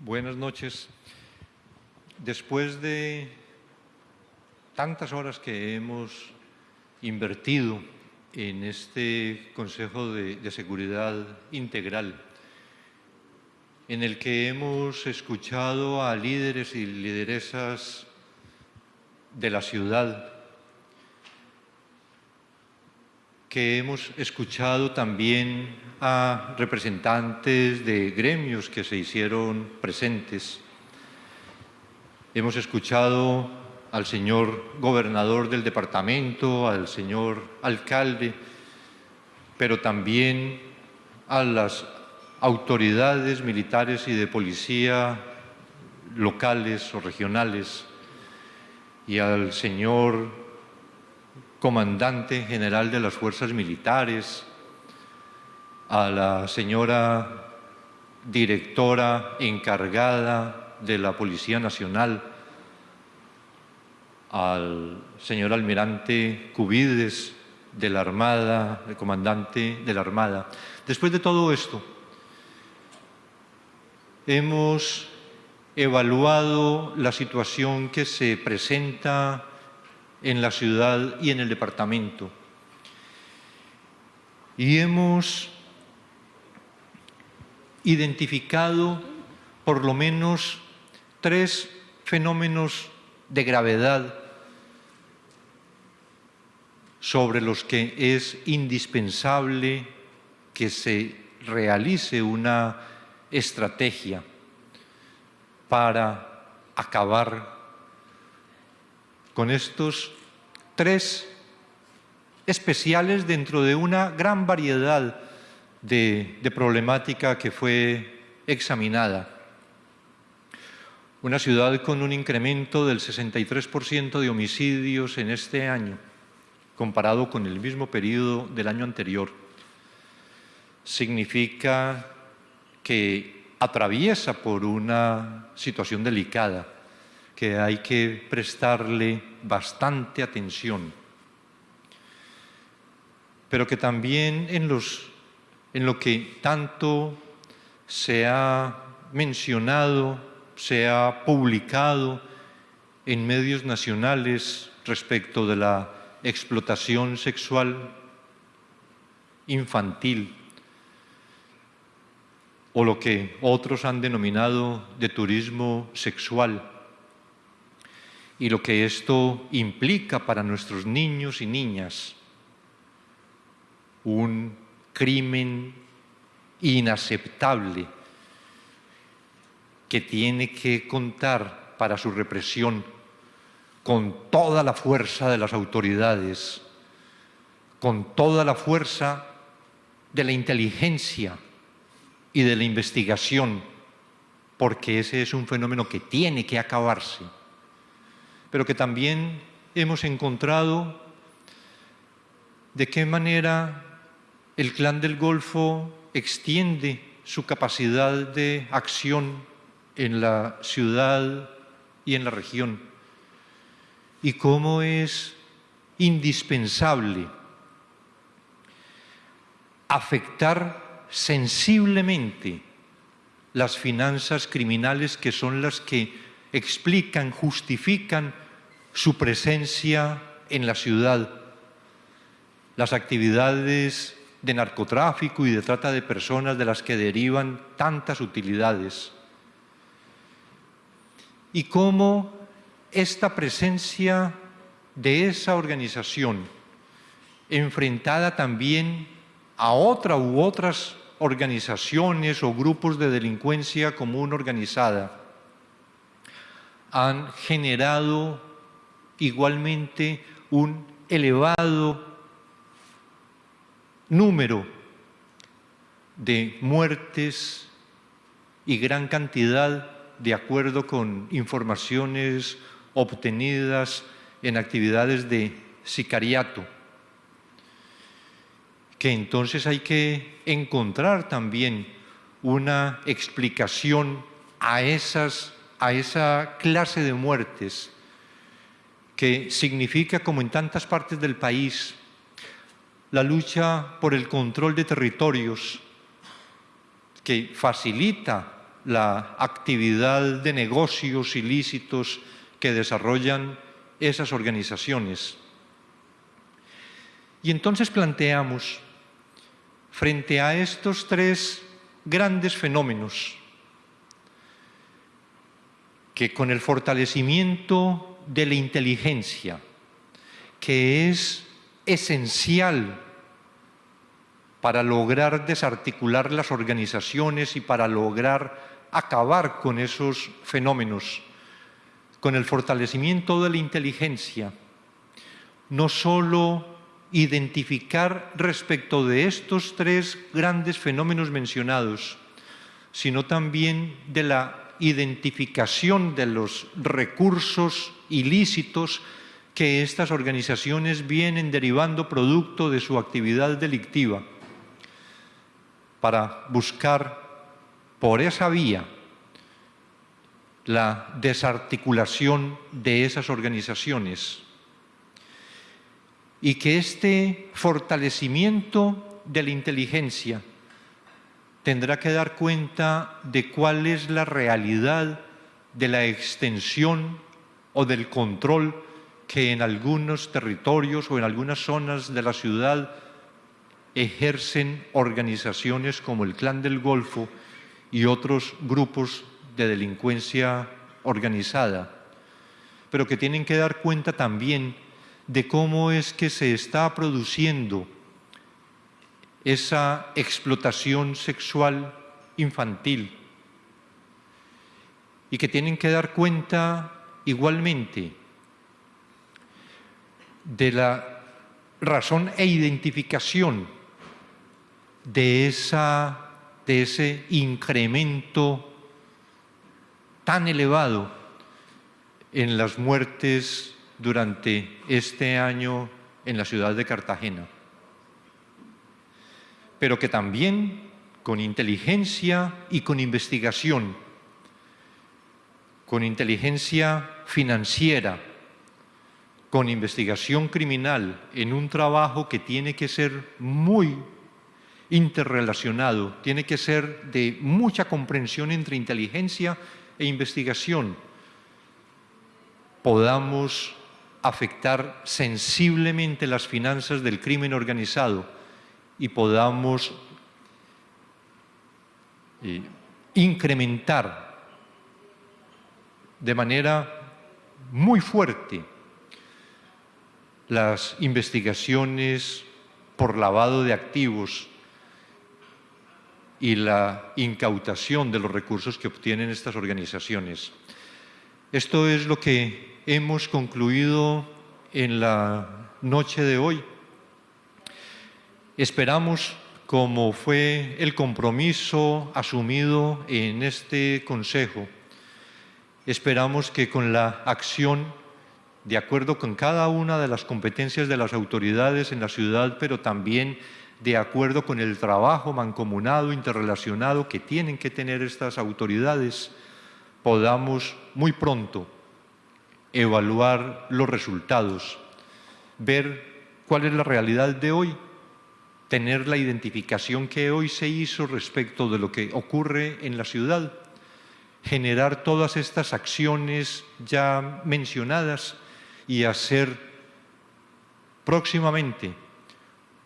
Buenas noches. Después de tantas horas que hemos invertido en este Consejo de, Seguridad Integral, en el que hemos escuchado a líderes y lideresas de la ciudad, que hemos escuchado también a representantes de gremios que se hicieron presentes. Hemos escuchado al señor gobernador del departamento, al señor alcalde, pero también a las autoridades militares y de policía locales o regionales y al señor comandante general de las fuerzas militares, a la señora directora encargada de la Policía Nacional, al señor almirante Cubides de la Armada, el comandante de la Armada. Después de todo esto, hemos evaluado la situación que se presenta en la ciudad y en el departamento. Y hemos identificado por lo menos tres fenómenos de gravedad sobre los que es indispensable que se realice una estrategia para acabar con estos tres especiales dentro de una gran variedad de, problemática que fue examinada. Una ciudad con un incremento del 63% de homicidios en este año, comparado con el mismo periodo del año anterior. Significa que atraviesa por una situación delicada, que hay que prestarle bastante atención, pero que también en en lo que tanto se ha mencionado, se ha publicado en medios nacionales respecto de la explotación sexual infantil o lo que otros han denominado de turismo sexual y lo que esto implica para nuestros niños y niñas, un crimen inaceptable que tiene que contar para su represión con toda la fuerza de las autoridades, con toda la fuerza de la inteligencia y de la investigación, porque ese es un fenómeno que tiene que acabarse, pero que también hemos encontrado de qué manera el clan del Golfo extiende su capacidad de acción en la ciudad y en la región y cómo es indispensable afectar sensiblemente las finanzas criminales que son las que explican, justifican su presencia en la ciudad, las actividades de narcotráfico y de trata de personas de las que derivan tantas utilidades. Y cómo esta presencia de esa organización, enfrentada también a otra u otras organizaciones o grupos de delincuencia común organizada, han generado igualmente un elevado número de muertes y gran cantidad de acuerdo con informaciones obtenidas en actividades de sicariato, que entonces hay que encontrar también una explicación a, esas, a esa clase de muertes que significa, como en tantas partes del país, la lucha por el control de territorios que facilita la actividad de negocios ilícitos que desarrollan esas organizaciones. Y entonces planteamos, frente a estos tres grandes fenómenos, que con el fortalecimiento de la inteligencia, que es esencial para lograr desarticular las organizaciones y para lograr acabar con esos fenómenos, con el fortalecimiento de la inteligencia, no solo identificar respecto de estos tres grandes fenómenos mencionados, sino también de la identificación de los recursos ilícitos que estas organizaciones vienen derivando producto de su actividad delictiva para buscar por esa vía la desarticulación de esas organizaciones y que este fortalecimiento de la inteligencia tendrá que dar cuenta de cuál es la realidad de la extensión o del control que en algunos territorios o en algunas zonas de la ciudad ejercen organizaciones como el Clan del Golfo y otros grupos de delincuencia organizada, pero que tienen que dar cuenta también de cómo es que se está produciendo esa explotación sexual infantil y que tienen que dar cuenta igualmente de la razón e identificación de, esa, de ese incremento tan elevado en las muertes durante este año en la ciudad de Cartagena pero que también con inteligencia y con investigación, con inteligencia financiera, con investigación criminal, en un trabajo que tiene que ser muy interrelacionado, tiene que ser de mucha comprensión entre inteligencia e investigación, podamos afectar sensiblemente las finanzas del crimen organizado y podamos eh, incrementar de manera muy fuerte las investigaciones por lavado de activos y la incautación de los recursos que obtienen estas organizaciones. Esto es lo que hemos concluido en la noche de hoy. Esperamos, como fue el compromiso asumido en este Consejo, esperamos que con la acción, de acuerdo con cada una de las competencias de las autoridades en la ciudad, pero también de acuerdo con el trabajo mancomunado, interrelacionado que tienen que tener estas autoridades, podamos muy pronto evaluar los resultados, ver cuál es la realidad de hoy tener la identificación que hoy se hizo respecto de lo que ocurre en la ciudad, generar todas estas acciones ya mencionadas y hacer próximamente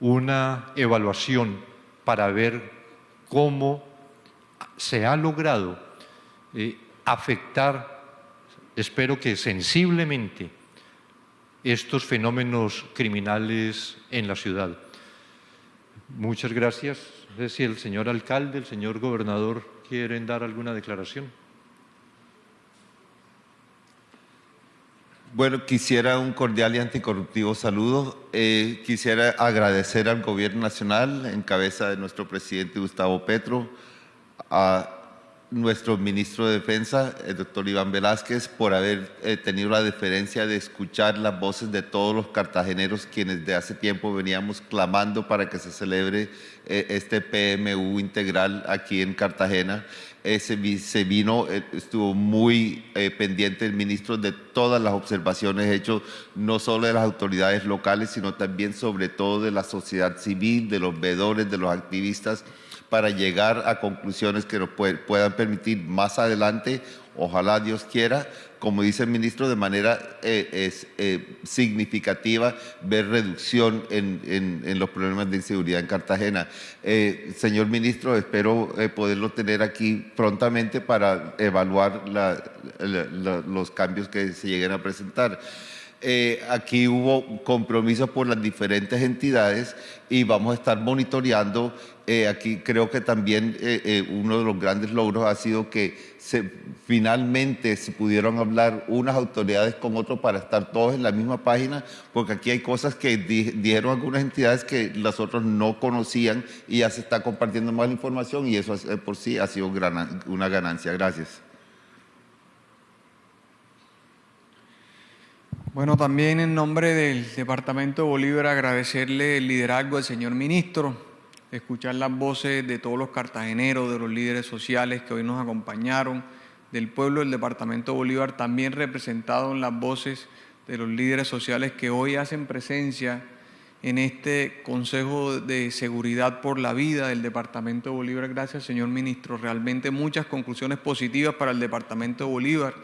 una evaluación para ver cómo se ha logrado eh, afectar, espero que sensiblemente, estos fenómenos criminales en la ciudad. Muchas gracias. Sé si el señor alcalde, el señor gobernador quieren dar alguna declaración. Bueno, quisiera un cordial y anticorruptivo saludo. Eh, quisiera agradecer al Gobierno Nacional, en cabeza de nuestro presidente Gustavo Petro, a nuestro ministro de Defensa, el doctor Iván Velázquez, por haber eh, tenido la deferencia de escuchar las voces de todos los cartageneros quienes de hace tiempo veníamos clamando para que se celebre eh, este PMU integral aquí en Cartagena. se vino, eh, estuvo muy pendiente el ministro de todas las observaciones hechas, no solo de las autoridades locales, sino también sobre todo de la sociedad civil, de los veedores, de los activistas, para llegar a conclusiones que nos puedan permitir más adelante, ojalá Dios quiera, como dice el ministro, de manera eh, eh, significativa ver reducción en, los problemas de inseguridad en Cartagena. Eh, señor ministro, espero poderlo tener aquí prontamente para evaluar los cambios que se lleguen a presentar. Eh, aquí hubo compromisos por las diferentes entidades y vamos a estar monitoreando. Eh, aquí creo que también eh, uno de los grandes logros ha sido que se, finalmente se pudieron hablar unas autoridades con otros para estar todos en la misma página, porque aquí hay cosas que dijeron algunas entidades que las otras no conocían y ya se está compartiendo más información y eso por sí ha sido una ganancia. Gracias. Bueno, también en nombre del Departamento de Bolívar agradecerle el liderazgo del señor ministro, escuchar las voces de todos los cartageneros, de los líderes sociales que hoy nos acompañaron, del pueblo del Departamento de Bolívar, también representado en las voces de los líderes sociales que hoy hacen presencia en este Consejo de Seguridad por la Vida del Departamento de Bolívar. Gracias, señor ministro. Realmente muchas conclusiones positivas para el Departamento de Bolívar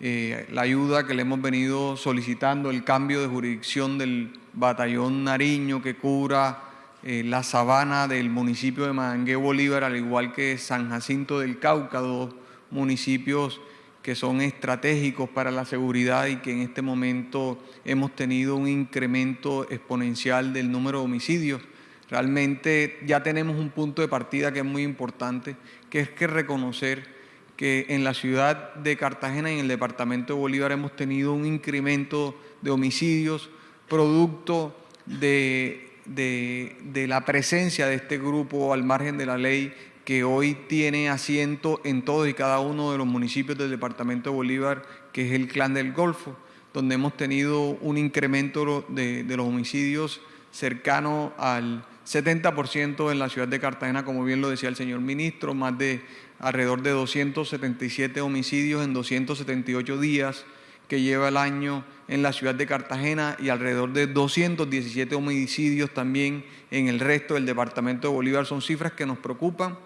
eh, la ayuda que le hemos venido solicitando, el cambio de jurisdicción del batallón Nariño que cubra eh, la sabana del municipio de Madangué Bolívar, al igual que San Jacinto del Cauca, dos municipios que son estratégicos para la seguridad y que en este momento hemos tenido un incremento exponencial del número de homicidios. Realmente ya tenemos un punto de partida que es muy importante, que es que reconocer que en la ciudad de Cartagena y en el departamento de Bolívar hemos tenido un incremento de homicidios producto de, de, la presencia de este grupo al margen de la ley que hoy tiene asiento en todos y cada uno de los municipios del departamento de Bolívar, que es el Clan del Golfo, donde hemos tenido un incremento de, de los homicidios cercano al 70% en la ciudad de Cartagena, como bien lo decía el señor ministro, más de alrededor de 277 homicidios en 278 días que lleva el año en la ciudad de Cartagena y alrededor de 217 homicidios también en el resto del departamento de Bolívar. Son cifras que nos preocupan,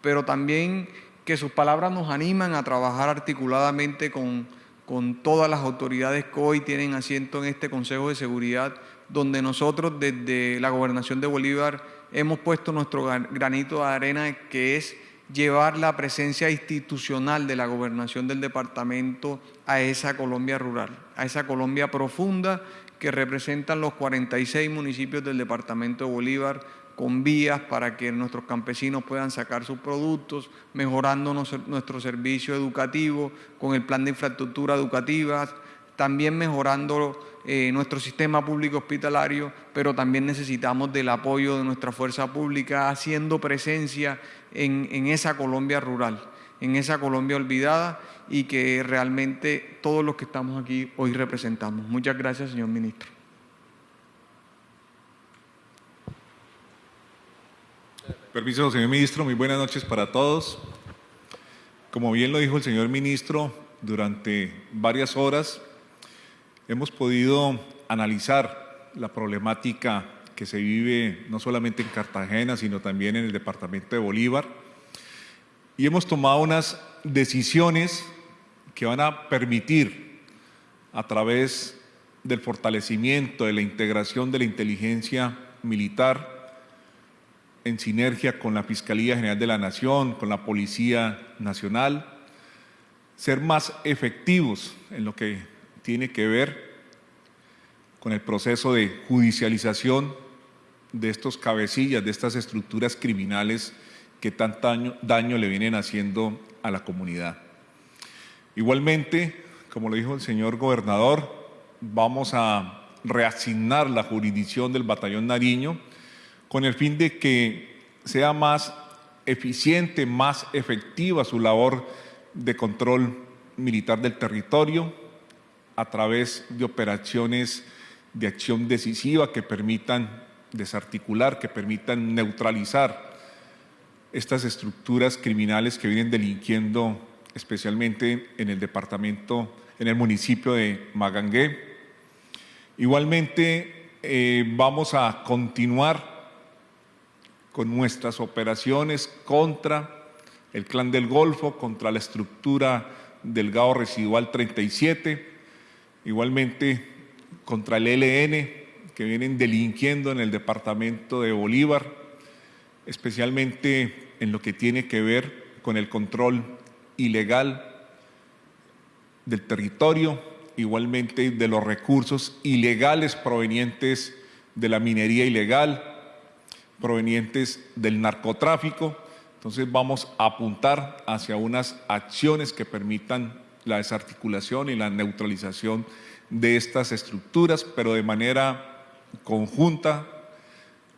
pero también que sus palabras nos animan a trabajar articuladamente con, con todas las autoridades que hoy tienen asiento en este Consejo de Seguridad, donde nosotros desde la Gobernación de Bolívar hemos puesto nuestro granito de arena, que es llevar la presencia institucional de la gobernación del departamento a esa Colombia rural, a esa Colombia profunda que representan los 46 municipios del departamento de Bolívar, con vías para que nuestros campesinos puedan sacar sus productos, mejorando nuestro servicio educativo, con el plan de infraestructura educativa, también mejorando eh, nuestro sistema público hospitalario, pero también necesitamos del apoyo de nuestra fuerza pública, haciendo presencia en, esa Colombia rural, en esa Colombia olvidada y que realmente todos los que estamos aquí hoy representamos. Muchas gracias, señor ministro. Permiso, señor ministro. Muy buenas noches para todos. Como bien lo dijo el señor ministro, durante varias horas hemos podido analizar la problemática que se vive no solamente en Cartagena, sino también en el departamento de Bolívar. Y hemos tomado unas decisiones que van a permitir, a través del fortalecimiento, de la integración de la inteligencia militar, en sinergia con la Fiscalía General de la Nación, con la Policía Nacional, ser más efectivos en lo que tiene que ver con el proceso de judicialización de estos cabecillas, de estas estructuras criminales que tanto daño, le vienen haciendo a la comunidad. Igualmente, como lo dijo el señor gobernador, vamos a reasignar la jurisdicción del batallón Nariño con el fin de que sea más eficiente, más efectiva su labor de control militar del territorio a través de operaciones de acción decisiva que permitan desarticular, que permitan neutralizar estas estructuras criminales que vienen delinquiendo especialmente en el departamento, en el municipio de Magangué. Igualmente eh, vamos a continuar con nuestras operaciones contra el Clan del Golfo, contra la estructura del GAO Residual 37, igualmente contra el ELN, que vienen delinquiendo en el departamento de Bolívar, especialmente en lo que tiene que ver con el control ilegal del territorio, igualmente de los recursos ilegales provenientes de la minería ilegal, provenientes del narcotráfico. Entonces vamos a apuntar hacia unas acciones que permitan la desarticulación y la neutralización de estas estructuras, pero de manera conjunta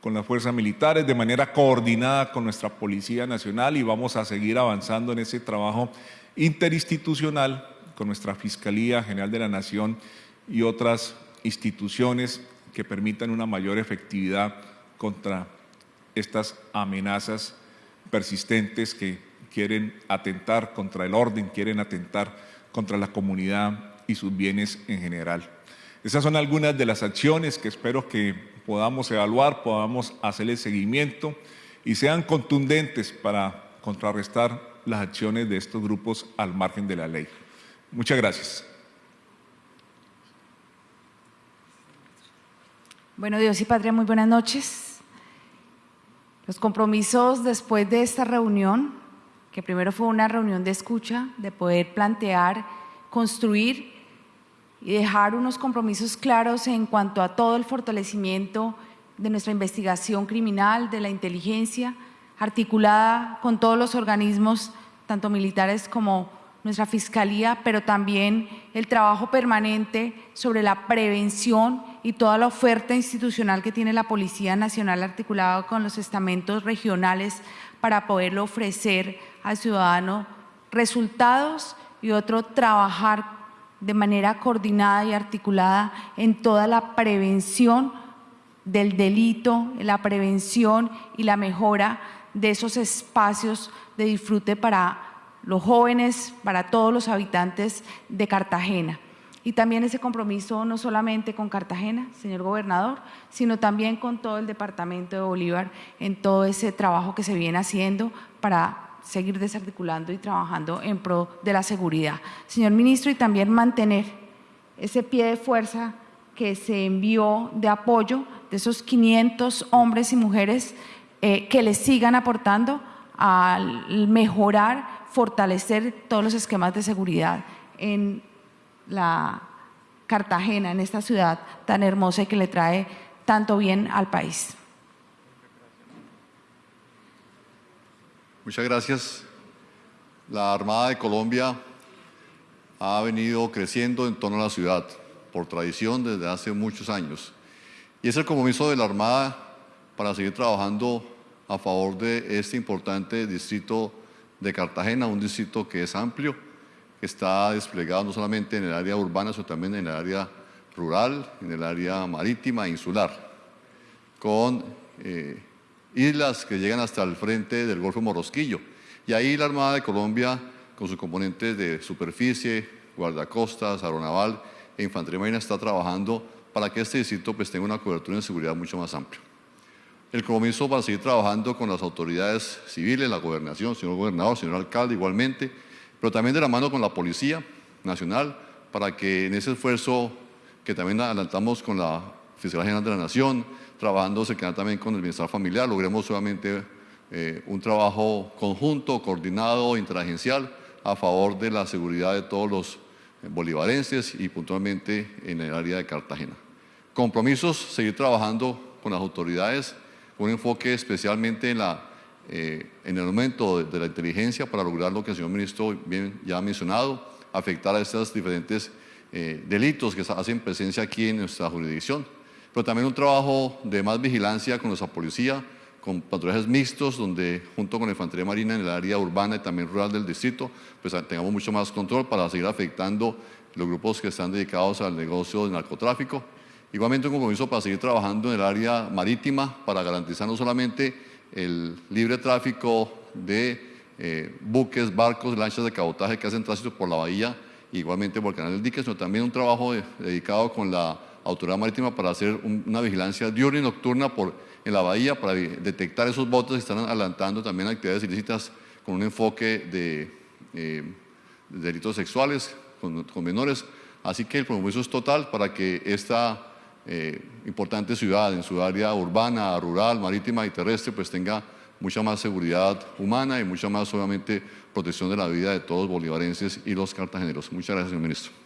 con las fuerzas militares, de manera coordinada con nuestra Policía Nacional y vamos a seguir avanzando en ese trabajo interinstitucional con nuestra Fiscalía General de la Nación y otras instituciones que permitan una mayor efectividad contra estas amenazas persistentes que quieren atentar contra el orden, quieren atentar contra la comunidad y sus bienes en general. Esas son algunas de las acciones que espero que podamos evaluar, podamos hacerle seguimiento y sean contundentes para contrarrestar las acciones de estos grupos al margen de la ley. Muchas gracias. Bueno, Dios y Patria, muy buenas noches. Los compromisos después de esta reunión, que primero fue una reunión de escucha, de poder plantear, construir y dejar unos compromisos claros en cuanto a todo el fortalecimiento de nuestra investigación criminal, de la inteligencia, articulada con todos los organismos, tanto militares como nuestra Fiscalía, pero también el trabajo permanente sobre la prevención y toda la oferta institucional que tiene la Policía Nacional articulada con los estamentos regionales para poderlo ofrecer al ciudadano resultados y otro trabajar de manera coordinada y articulada en toda la prevención del delito, la prevención y la mejora de esos espacios de disfrute para los jóvenes, para todos los habitantes de Cartagena. Y también ese compromiso no solamente con Cartagena, señor gobernador, sino también con todo el departamento de Bolívar en todo ese trabajo que se viene haciendo para seguir desarticulando y trabajando en pro de la seguridad. Señor ministro, y también mantener ese pie de fuerza que se envió de apoyo de esos 500 hombres y mujeres eh, que les sigan aportando al mejorar fortalecer todos los esquemas de seguridad en la Cartagena, en esta ciudad tan hermosa y que le trae tanto bien al país. Muchas gracias. La Armada de Colombia ha venido creciendo en torno a la ciudad por tradición desde hace muchos años. Y es el compromiso de la Armada para seguir trabajando a favor de este importante distrito de Cartagena, un distrito que es amplio, que está desplegado no solamente en el área urbana, sino también en el área rural, en el área marítima e insular, con eh, islas que llegan hasta el frente del Golfo Morosquillo. Y ahí la Armada de Colombia, con sus componentes de superficie, guardacostas, aeronaval e infantería marina, está trabajando para que este distrito pues, tenga una cobertura de seguridad mucho más amplia el compromiso para seguir trabajando con las autoridades civiles, la gobernación, señor gobernador, señor alcalde igualmente, pero también de la mano con la Policía Nacional para que en ese esfuerzo que también adelantamos con la Fiscalía General de la Nación, trabajando cercana también con el bienestar familiar, logremos solamente eh, un trabajo conjunto, coordinado, interagencial a favor de la seguridad de todos los bolivarenses y puntualmente en el área de Cartagena. Compromisos, seguir trabajando con las autoridades un enfoque especialmente en, la, eh, en el aumento de, la inteligencia para lograr lo que el señor ministro bien ya ha mencionado, afectar a estos diferentes eh, delitos que hacen presencia aquí en nuestra jurisdicción. Pero también un trabajo de más vigilancia con nuestra policía, con patrullajes mixtos, donde junto con la infantería marina en el área urbana y también rural del distrito, pues tengamos mucho más control para seguir afectando los grupos que están dedicados al negocio del narcotráfico. Igualmente un compromiso para seguir trabajando en el área marítima para garantizar no solamente el libre tráfico de eh, buques, barcos, lanchas de cabotaje que hacen tránsito por la bahía, igualmente por el canal del dique, sino también un trabajo dedicado con la Autoridad Marítima para hacer un- una vigilancia diurna y nocturna por, en la bahía para detectar esos botes que están adelantando también actividades ilícitas con un enfoque de, eh, de delitos sexuales con, con menores. Así que el compromiso es total para que esta eh, importante ciudad, en su área urbana, rural, marítima y terrestre, pues tenga mucha más seguridad humana y mucha más, obviamente, protección de la vida de todos los bolivarenses y los cartageneros. Muchas gracias, señor ministro.